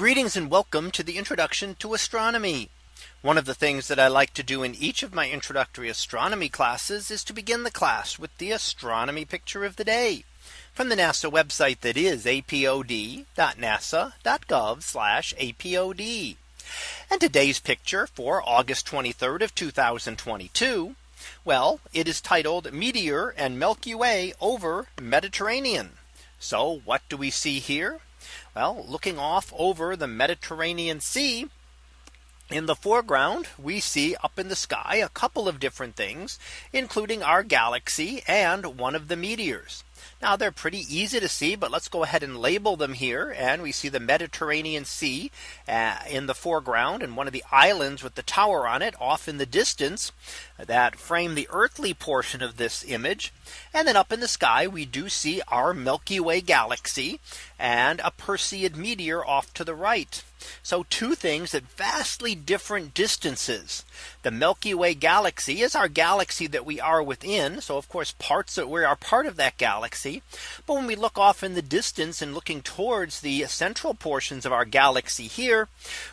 Greetings and welcome to the introduction to astronomy. One of the things that I like to do in each of my introductory astronomy classes is to begin the class with the astronomy picture of the day from the NASA website that is apod.nasa.gov apod. And today's picture for August 23rd of 2022. Well, it is titled Meteor and Milky Way over Mediterranean. So what do we see here? Well, looking off over the Mediterranean Sea, in the foreground, we see up in the sky a couple of different things, including our galaxy and one of the meteors. Now they're pretty easy to see, but let's go ahead and label them here. And we see the Mediterranean Sea uh, in the foreground and one of the islands with the tower on it off in the distance that frame the earthly portion of this image. And then up in the sky, we do see our Milky Way galaxy and a Perseid meteor off to the right. So two things at vastly different distances. The Milky Way galaxy is our galaxy that we are within. So of course parts that we are part of that galaxy. But when we look off in the distance and looking towards the central portions of our galaxy here,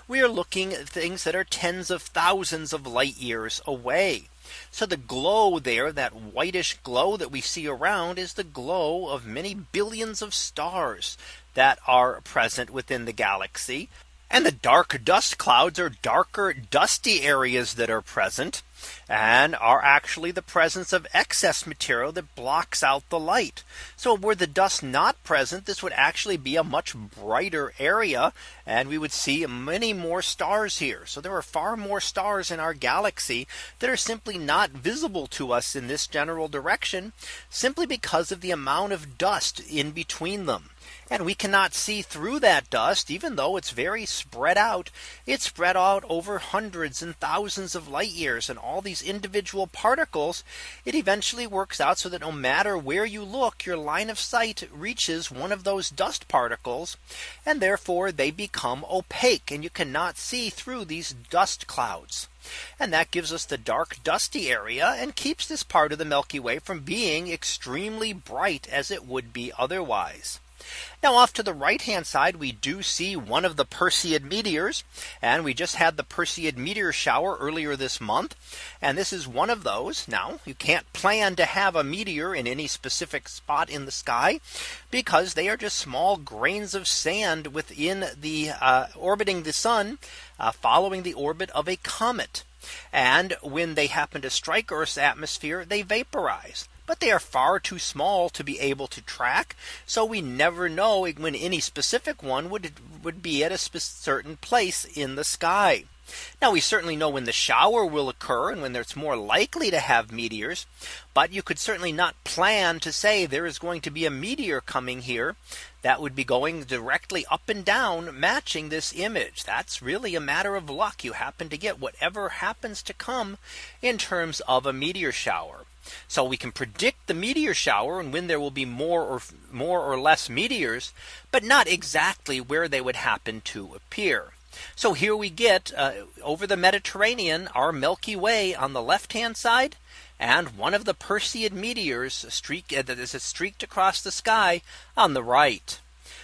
we are looking at things that are tens of thousands of light years away. So the glow there, that whitish glow that we see around is the glow of many billions of stars that are present within the galaxy. And the dark dust clouds are darker dusty areas that are present and are actually the presence of excess material that blocks out the light. So were the dust not present, this would actually be a much brighter area and we would see many more stars here. So there are far more stars in our galaxy that are simply not visible to us in this general direction simply because of the amount of dust in between them. And we cannot see through that dust, even though it's very spread out. It's spread out over hundreds and thousands of light years and all these individual particles. It eventually works out so that no matter where you look, your line of sight reaches one of those dust particles. And therefore they become opaque and you cannot see through these dust clouds. And that gives us the dark dusty area and keeps this part of the Milky Way from being extremely bright as it would be otherwise. Now off to the right hand side, we do see one of the Perseid meteors. And we just had the Perseid meteor shower earlier this month. And this is one of those. Now you can't plan to have a meteor in any specific spot in the sky because they are just small grains of sand within the uh, orbiting the sun uh, following the orbit of a comet. And when they happen to strike Earth's atmosphere, they vaporize but they are far too small to be able to track. So we never know when any specific one would would be at a certain place in the sky. Now we certainly know when the shower will occur and when it's more likely to have meteors. But you could certainly not plan to say there is going to be a meteor coming here that would be going directly up and down matching this image. That's really a matter of luck. You happen to get whatever happens to come in terms of a meteor shower. So we can predict the meteor shower and when there will be more or more or less meteors, but not exactly where they would happen to appear. So here we get uh, over the Mediterranean, our Milky Way on the left hand side, and one of the Perseid meteors streak uh, that is streaked across the sky on the right.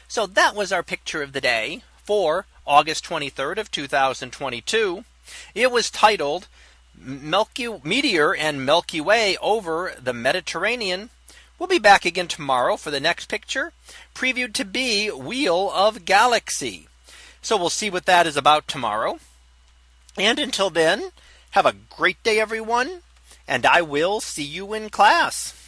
So that was our picture of the day for August 23rd of 2022. It was titled Milky Meteor and Milky Way over the Mediterranean. We'll be back again tomorrow for the next picture previewed to be Wheel of Galaxy. So we'll see what that is about tomorrow. And until then, have a great day, everyone. And I will see you in class.